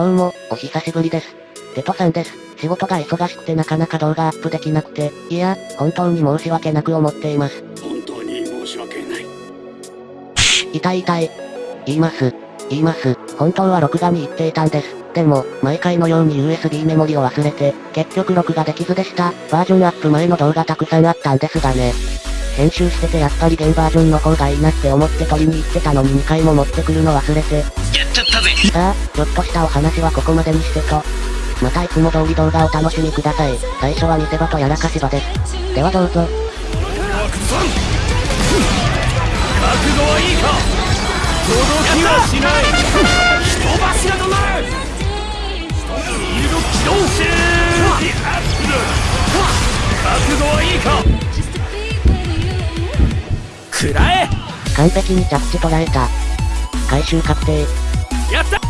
どうも、お久しぶりです。テトさんです。仕事が忙しくてなかなか動画アップできなくて、いや、本当に申し訳なく思っています。本当に申し訳ない。痛い痛い。言います。言います。本当は録画に行っていたんです。でも、毎回のように USB メモリを忘れて、結局録画できずでした。バージョンアップ前の動画たくさんあったんですがね。編集しててやっぱり現バージョンの方がいいなって思って取りに行ってたのに2回も持ってくるの忘れて。さあ、ちょっとしたお話はここまでにしてと。またいつも通り動画を楽しみください。最初は見せ場とやらかし場です。ではどうぞ。覚悟はいいか届きはしない人柱となるフィールド起動シェーアップ覚悟はいいか食らえ完璧に着地捉えた。回収確定。やった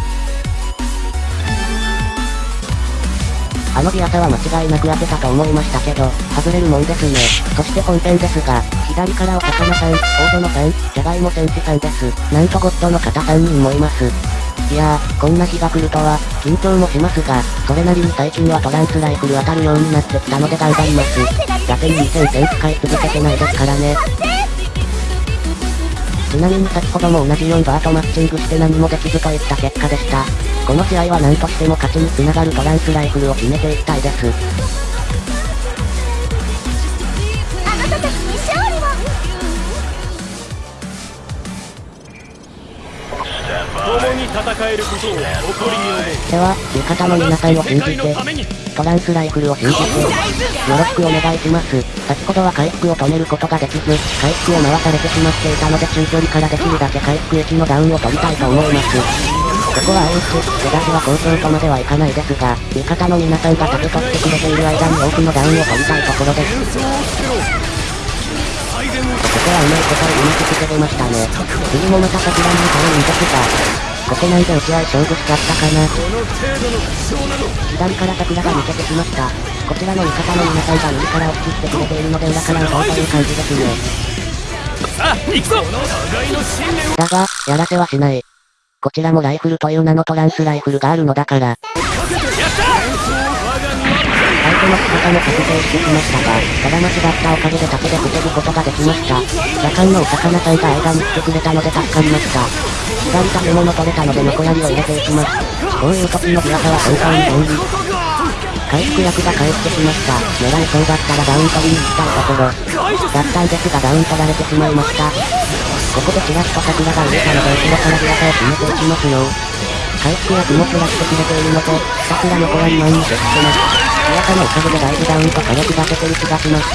あのビアサは間違いなく当てたと思いましたけど、外れるもんですね。そして本編ですが、左からお魚さん、大園さん、じゃがいも戦士さんです。なんとゴッドの方3人もいます。いやー、こんな日が来るとは、緊張もしますが、それなりに最近はトランスライフル当たるようになってきたので頑張ります。打点2000点使い続けてないですからね。ちなみに先ほども同じ4バーとマッチングして何もできずといった結果でした。この試合は何としても勝ちにつながるトランスライフルを決めていきたいです。に戦えることを誇りに思うでは、味方の皆さんを信じてトランスライフルを信じて、よろしくお願いします。先ほどは回復を止めることができず、回復を回されてしまっていたので中距離からできるだけ回復液のダウンを取りたいと思います。ここは AS、出だしは好調とまではいかないですが、味方の皆さんが盾取ってくれている間に多くのダウンを取りたいところです。ここはうまいことうまくつけてましたね。次もまた桜に頼るんですが、ここなんで打ち合い勝負しちゃったかな。左から桜が抜けてしまった。こちらの味方の皆さんが右から押し切ってくれているので裏から打とうという感じですね。さあ行くぞだが、やらせはしない。こちらもライフルという名のトランスライフルがあるのだから、やったの姿も確定してきましたが、ただ間違ったおかげで盾で防ぐことができました。夜間のお魚さんが間に来てくれたので助かりました。左建物取れたので残りを入れていきます。こういう時のビアサは本当に便利。回復薬が返ってきました。狙いそうだったらダウン取りに行きたいところ。だったんですがダウン取られてしまいました。ここでチラッと桜が見えたので後ろからビアサを決めていきますよ。回復薬もプラしてくれているので、桜の子は2万に接してます。ビアサのおかげでだいぶダウンと火力が出てる気がします。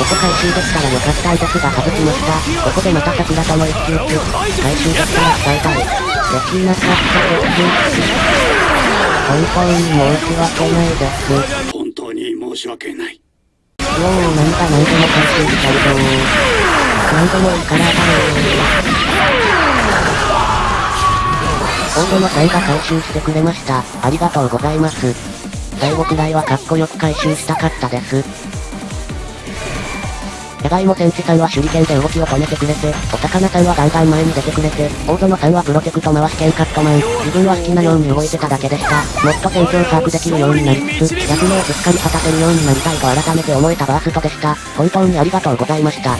ここ回収できたら良かったんですが外しました。ここでまた桜との一騎打ち。回収できたら伝えたい。できなかったです。本当に申し訳ないです。本当に申し訳ないもうなんか何でも回収しちゃうと、何でもいいからだ大園さんが回収してくれました。ありがとうございます。最後くらいはかっこよく回収したかったです。じゃがいも戦士さんは手裏剣で動きを止めてくれて、お魚さんはガンガン前に出てくれて、大園さんはプロテクト回し剣カットマン、自分は好きなように動いてただけでした。もっと戦況把握できるようになりつつ、役目をしっかり果たせるようになりたいと改めて思えたバーストでした。本当にありがとうございました。